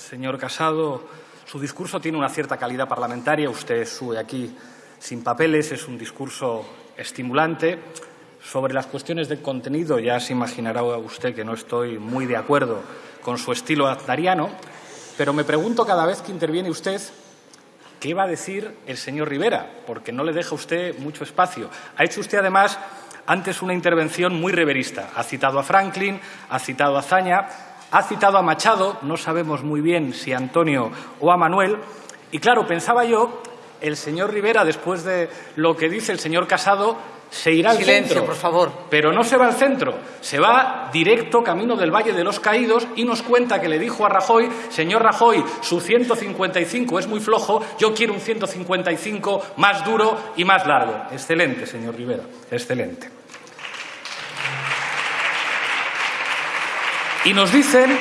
señor Casado. Su discurso tiene una cierta calidad parlamentaria. Usted sube aquí sin papeles, es un discurso estimulante. Sobre las cuestiones de contenido ya se imaginará usted que no estoy muy de acuerdo con su estilo azdariano, pero me pregunto cada vez que interviene usted qué va a decir el señor Rivera, porque no le deja usted mucho espacio. Ha hecho usted además antes una intervención muy reverista. Ha citado a Franklin, ha citado a Zaña, ha citado a Machado, no sabemos muy bien si a Antonio o a Manuel. Y claro, pensaba yo, el señor Rivera, después de lo que dice el señor Casado, se irá al centro. por favor. Pero no se va al centro, se va directo camino del Valle de los Caídos y nos cuenta que le dijo a Rajoy, señor Rajoy, su 155 es muy flojo, yo quiero un 155 más duro y más largo. Excelente, señor Rivera, excelente. Y nos dicen,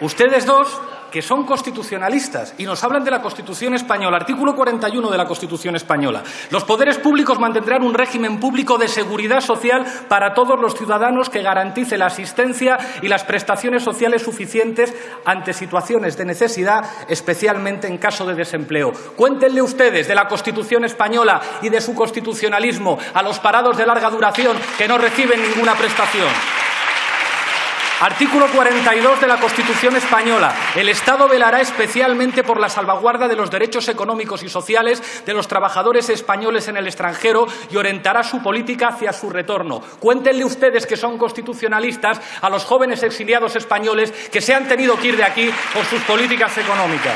ustedes dos, que son constitucionalistas y nos hablan de la Constitución española, artículo 41 de la Constitución española. Los poderes públicos mantendrán un régimen público de seguridad social para todos los ciudadanos que garantice la asistencia y las prestaciones sociales suficientes ante situaciones de necesidad, especialmente en caso de desempleo. Cuéntenle ustedes de la Constitución española y de su constitucionalismo a los parados de larga duración que no reciben ninguna prestación. Artículo 42 de la Constitución española. El Estado velará especialmente por la salvaguarda de los derechos económicos y sociales de los trabajadores españoles en el extranjero y orientará su política hacia su retorno. Cuéntenle ustedes que son constitucionalistas a los jóvenes exiliados españoles que se han tenido que ir de aquí por sus políticas económicas.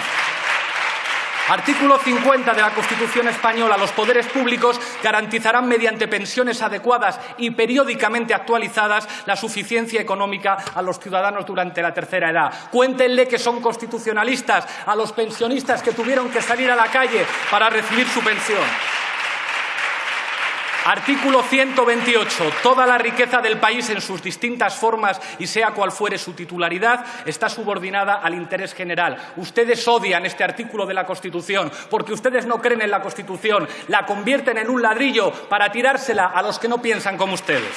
Artículo 50 de la Constitución española. Los poderes públicos garantizarán mediante pensiones adecuadas y periódicamente actualizadas la suficiencia económica a los ciudadanos durante la tercera edad. Cuéntenle que son constitucionalistas a los pensionistas que tuvieron que salir a la calle para recibir su pensión. Artículo 128. Toda la riqueza del país en sus distintas formas y sea cual fuere su titularidad está subordinada al interés general. Ustedes odian este artículo de la Constitución porque ustedes no creen en la Constitución. La convierten en un ladrillo para tirársela a los que no piensan como ustedes.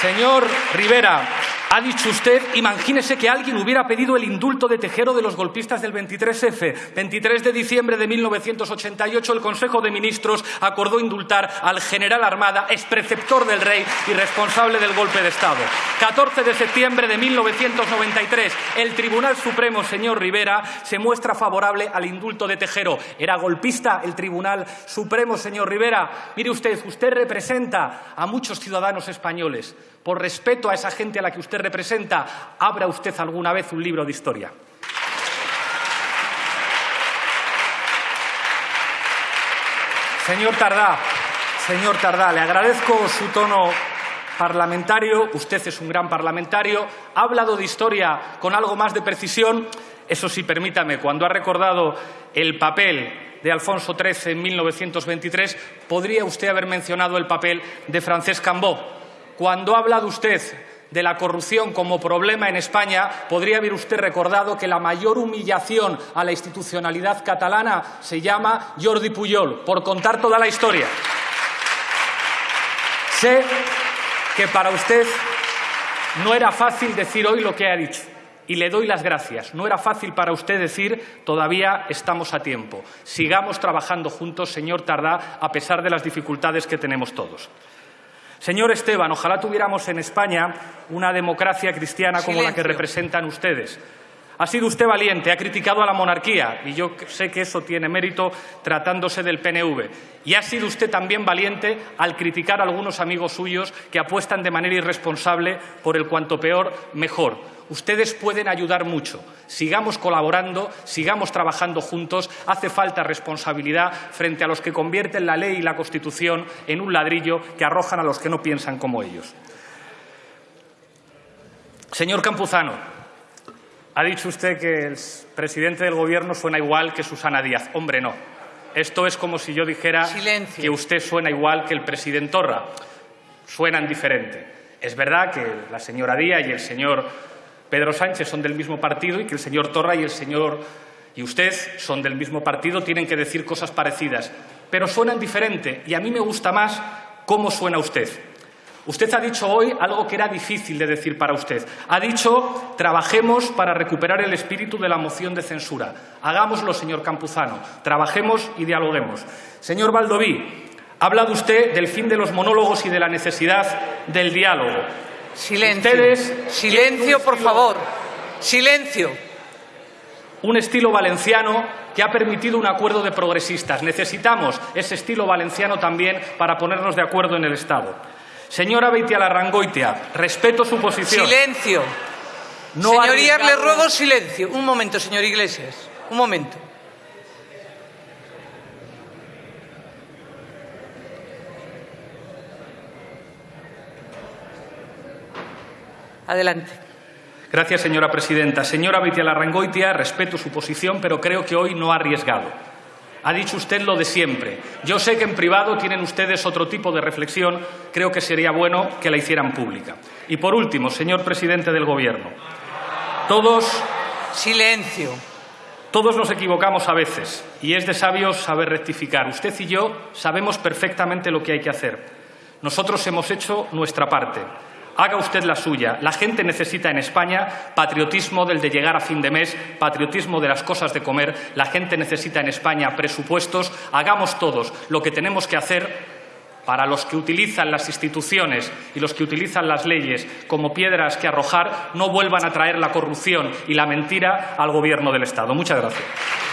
Señor Rivera, ha dicho usted, imagínese que alguien hubiera pedido el indulto de Tejero de los golpistas del 23F. 23 de diciembre de 1988 el Consejo de Ministros acordó indultar al general Armada, expreceptor del rey y responsable del golpe de Estado. 14 de septiembre de 1993 el Tribunal Supremo, señor Rivera, se muestra favorable al indulto de Tejero. ¿Era golpista el Tribunal Supremo, señor Rivera? Mire usted, usted representa a muchos ciudadanos españoles. Por respeto a esa gente a la que usted representa, abra usted alguna vez un libro de historia. Señor Tardá, señor Tardá, le agradezco su tono parlamentario, usted es un gran parlamentario, ha hablado de historia con algo más de precisión, eso sí, permítame, cuando ha recordado el papel de Alfonso XIII en 1923, podría usted haber mencionado el papel de Francesc Cambó. Cuando ha hablado usted de la corrupción como problema en España, podría haber usted recordado que la mayor humillación a la institucionalidad catalana se llama Jordi Puyol, por contar toda la historia. Sé que para usted no era fácil decir hoy lo que ha dicho. Y le doy las gracias. No era fácil para usted decir todavía estamos a tiempo. Sigamos trabajando juntos, señor Tardá, a pesar de las dificultades que tenemos todos. Señor Esteban, ojalá tuviéramos en España una democracia cristiana como la que representan ustedes. Ha sido usted valiente, ha criticado a la monarquía y yo sé que eso tiene mérito tratándose del PNV. Y ha sido usted también valiente al criticar a algunos amigos suyos que apuestan de manera irresponsable por el cuanto peor, mejor. Ustedes pueden ayudar mucho. Sigamos colaborando, sigamos trabajando juntos. Hace falta responsabilidad frente a los que convierten la ley y la Constitución en un ladrillo que arrojan a los que no piensan como ellos. Señor Campuzano, ha dicho usted que el presidente del Gobierno suena igual que Susana Díaz. Hombre, no. Esto es como si yo dijera que usted suena igual que el presidente Torra. Suenan diferente. Es verdad que la señora Díaz y el señor Pedro Sánchez son del mismo partido y que el señor Torra y el señor y usted son del mismo partido, tienen que decir cosas parecidas, pero suenan diferente y a mí me gusta más cómo suena usted. Usted ha dicho hoy algo que era difícil de decir para usted. Ha dicho, trabajemos para recuperar el espíritu de la moción de censura. Hagámoslo, señor Campuzano. Trabajemos y dialoguemos. Señor Baldoví, ha hablado usted del fin de los monólogos y de la necesidad del diálogo. Silencio. Ustedes Silencio, por favor. Silencio. Un estilo valenciano que ha permitido un acuerdo de progresistas. Necesitamos ese estilo valenciano también para ponernos de acuerdo en el Estado. Señora Beitialarrangoitia, respeto su posición. Silencio. No Señorías, arriesgado- les ruego silencio. Un momento, señor Iglesias. Un momento. Adelante. Gracias, señora presidenta. Señora Beitialarrangoitia, respeto su posición, pero creo que hoy no ha arriesgado. Ha dicho usted lo de siempre. Yo sé que en privado tienen ustedes otro tipo de reflexión. Creo que sería bueno que la hicieran pública. Y por último, señor presidente del Gobierno, todos Silencio. Todos nos equivocamos a veces y es de sabios saber rectificar. Usted y yo sabemos perfectamente lo que hay que hacer. Nosotros hemos hecho nuestra parte. Haga usted la suya. La gente necesita en España patriotismo del de llegar a fin de mes, patriotismo de las cosas de comer. La gente necesita en España presupuestos. Hagamos todos lo que tenemos que hacer para los que utilizan las instituciones y los que utilizan las leyes como piedras que arrojar, no vuelvan a traer la corrupción y la mentira al gobierno del Estado. Muchas gracias.